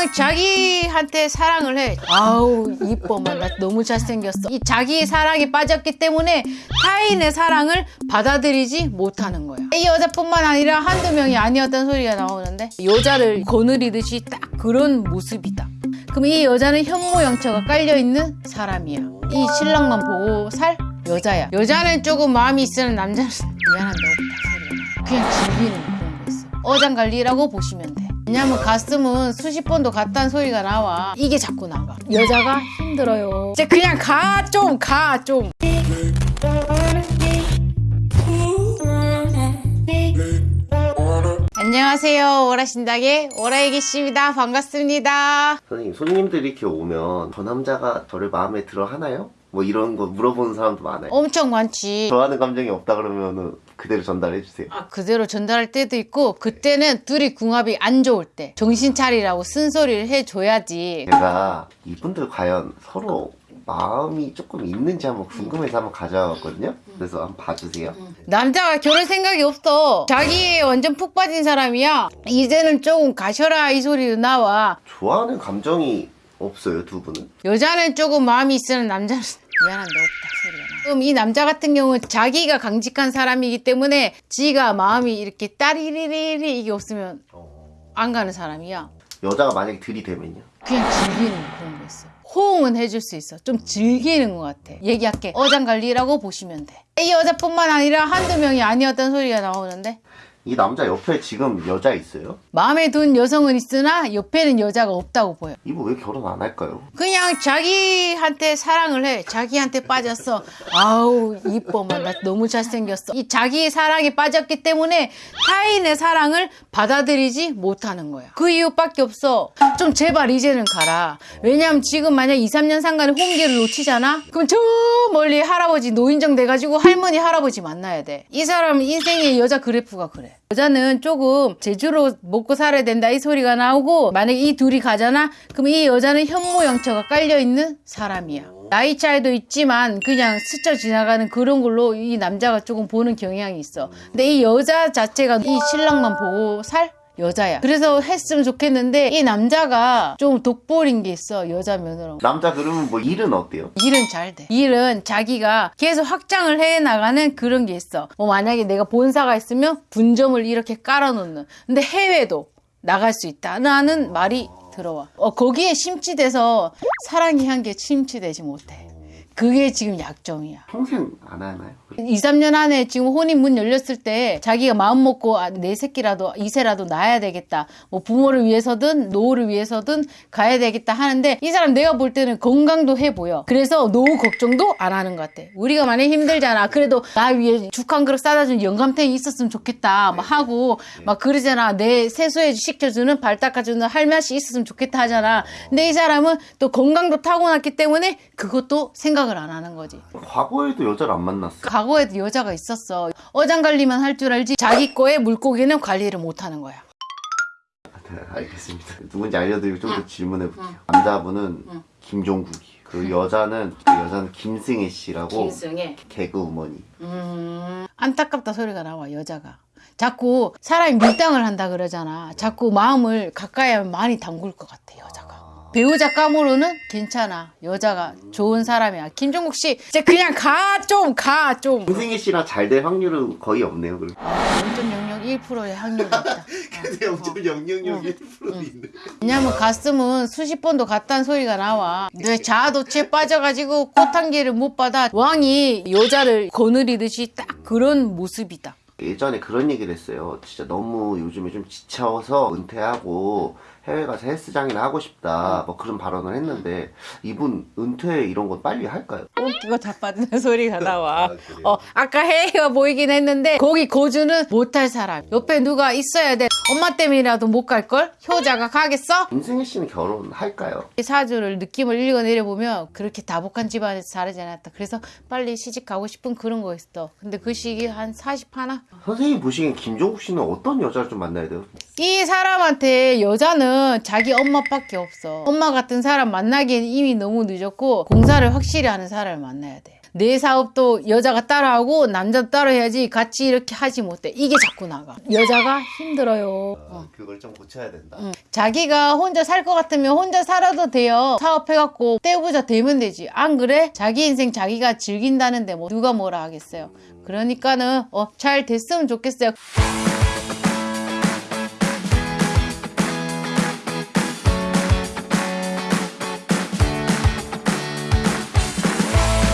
그냥 자기한테 사랑을 해. 아우 이뻐만 나 너무 잘생겼어. 이 자기 사랑에 빠졌기 때문에 타인의 사랑을 받아들이지 못하는 거야. 이 여자뿐만 아니라 한두 명이 아니었던 소리가 나오는데 여자를 거느리듯이 딱 그런 모습이다. 그럼 이 여자는 현모양처가 깔려있는 사람이야. 이 신랑만 보고 살 여자야. 여자는 조금 마음이 있으면 남자는 미안한데 없다 소리가 나 그냥 즐기는 그런 거 있어. 어장관리라고 보시면 돼 왜냐면 가슴은 수십 번도 갔다는 소리가 나와. 이게 자꾸 나가. 여자가 힘들어요. 이제 그냥 가 좀 가 좀. 안녕하세요. 오라신당의 오라이기씨입니다. 반갑습니다. 선생님 손님들이 이렇게 오면 저 남자가 저를 마음에 들어 하나요? 뭐 이런 거 물어보는 사람도 많아요. 엄청 많지. 좋아하는 감정이 없다 그러면은 그대로 전달해 주세요. 아, 그대로 전달할 때도 있고 그때는 둘이 궁합이 안 좋을 때 정신 차리라고 쓴소리를 해줘야지 제가 이분들 과연 서로 마음이 조금 있는지 한번 궁금해서 한번 가져왔거든요. 그래서 한번 봐주세요. 남자가 결혼 생각이 없어 자기에 완전 푹 빠진 사람이야 이제는 조금 가셔라 이 소리도 나와 좋아하는 감정이 없어요 두 분은. 여자는 조금 마음이 있으면 남자는 미안한데 없다 소리가 나 그럼 이 남자 같은 경우는 자기가 강직한 사람이기 때문에 지가 마음이 이렇게 따리리리리 이게 없으면 안 가는 사람이야 여자가 만약에 들이대면요. 그냥 즐기는 그런 거 있어. 호응은 해줄 수 있어. 좀 즐기는 것 같아. 얘기할게. 어장관리라고 보시면 돼. 이 여자뿐만 아니라 한두 명이 아니었던 소리가 나오는데 이 남자 옆에 지금 여자 있어요? 마음에 든 여성은 있으나 옆에는 여자가 없다고 보여. 이분 왜 결혼 안 할까요? 그냥 자기한테 사랑을 해. 자기한테 빠졌어. 아우 이뻐만 나 너무 잘생겼어. 이 자기 사랑에 빠졌기 때문에 타인의 사랑을 받아들이지 못하는 거야. 그 이유밖에 없어. 좀 제발 이제는 가라. 왜냐면 지금 만약 2, 3년 상간에 홍기를 놓치잖아? 그럼 저 멀리 할아버지 노인정 돼가지고 할머니 할아버지 만나야 돼. 이 사람 인생의 여자 그래프가 그래. 여자는 조금 제주로 먹고 살아야 된다 이 소리가 나오고 만약에 이 둘이 가잖아? 그럼 이 여자는 현모양처가 깔려있는 사람이야. 나이 차이도 있지만 그냥 스쳐 지나가는 그런 걸로 이 남자가 조금 보는 경향이 있어. 근데 이 여자 자체가 이 신랑만 보고 살 여자야. 그래서 했으면 좋겠는데 이 남자가 좀 독보린 게 있어 여자 면으로. 남자 그러면 뭐 일은 어때요? 일은 잘 돼. 일은 자기가 계속 확장을 해 나가는 그런 게 있어. 뭐 만약에 내가 본사가 있으면 분점을 이렇게 깔아놓는. 근데 해외도 나갈 수 있다는 말이 들어와. 어, 거기에 심취돼서 사랑의 향기에 심취되지 못해. 그게 지금 약점이야. 평생 안 하나요? 2, 3년 안에 지금 혼인 문 열렸을 때 자기가 마음 먹고 아, 내 새끼라도 이세라도 낳아야 되겠다. 뭐 부모를 위해서든 노후를 위해서든 가야 되겠다 하는데 이 사람 내가 볼 때는 건강도 해 보여. 그래서 노후 걱정도 안 하는 것 같아. 우리가 많이 힘들잖아. 그래도 나 위에 죽 한 그릇 싸다 준 영감탱이 있었으면 좋겠다. 막 하고 막 그러잖아. 내 세수해 시켜주는 발 닦아주는 할매씨 있었으면 좋겠다 하잖아. 근데 이 사람은 또 건강도 타고났기 때문에 그것도 생각 을 안 하는 거지. 과거에도 여자를 안 만났어. 과거에도 여자가 있었어. 어장 관리만 할 줄 알지 자기 거의 물고기는 관리를 못 하는 거야. 네, 알겠습니다. 누군지 알려드리고 좀 더 질문해 볼게요. 남자분은 김종국이. 그 여자는 그 여자는 김승혜 씨라고 김승혜. 개그 우먼이. 음, 안타깝다 소리가 나와 여자가. 자꾸 사람이 밀당을 한다 그러잖아. 자꾸 마음을 가까이 하면 많이 담글 것 같아 여자가. 배우자 감으로는 괜찮아. 여자가 좋은 사람이야. 김종국 씨, 이제 그냥 가 좀 가 좀. 김승혜 씨랑 잘 될 확률은 거의 없네요. 그럼. 0.001%의 확률이 있다. 근데 0.000 1% 있네. 왜냐면 가슴은 수십 번도 갔다는 소리가 나와. 내 자아도취에 빠져가지고 꽃한개를 못 받아. 왕이 여자를 거느리듯이 딱 그런 모습이다. 예전에 그런 얘기를 했어요. 진짜 너무 요즘에 좀 지쳐서 은퇴하고 해외 가서 헬스장이나 하고 싶다. 뭐 그런 발언을 했는데 이분 은퇴 이런 건 빨리 할까요? 웃기고 자빠지는 소리가 나와. 아? 어, 아까 해외가 보이긴 했는데 거기 거주는 못할 사람. 옆에 누가 있어야 돼. 엄마 때문이라도 못 갈걸? 효자가 가겠어? 김승혜 씨는 결혼할까요? 이 사주를 느낌을 읽어내려 보면 그렇게 다복한 집안에서 자라지 않았다. 그래서 빨리 시집 가고 싶은 그런 거 있어. 근데 그 시기 한 40 하나? 선생님 보시기엔 김종국 씨는 어떤 여자를 좀 만나야 돼요? 이 사람한테 여자는 자기 엄마밖에 없어. 엄마 같은 사람 만나기엔 이미 너무 늦었고 공사를 확실히 하는 사람을 만나야 돼. 내 사업도 여자가 따라하고 남자도 따라 해야지 같이 이렇게 하지 못해. 이게 자꾸 나가. 여자가 힘들어요. 어. 그걸 좀 고쳐야 된다. 응. 자기가 혼자 살 것 같으면 혼자 살아도 돼요. 사업해갖고 떼부자 되면 되지. 안 그래? 자기 인생 자기가 즐긴다는데 뭐 누가 뭐라 하겠어요. 그러니까는 어, 잘 됐으면 좋겠어요.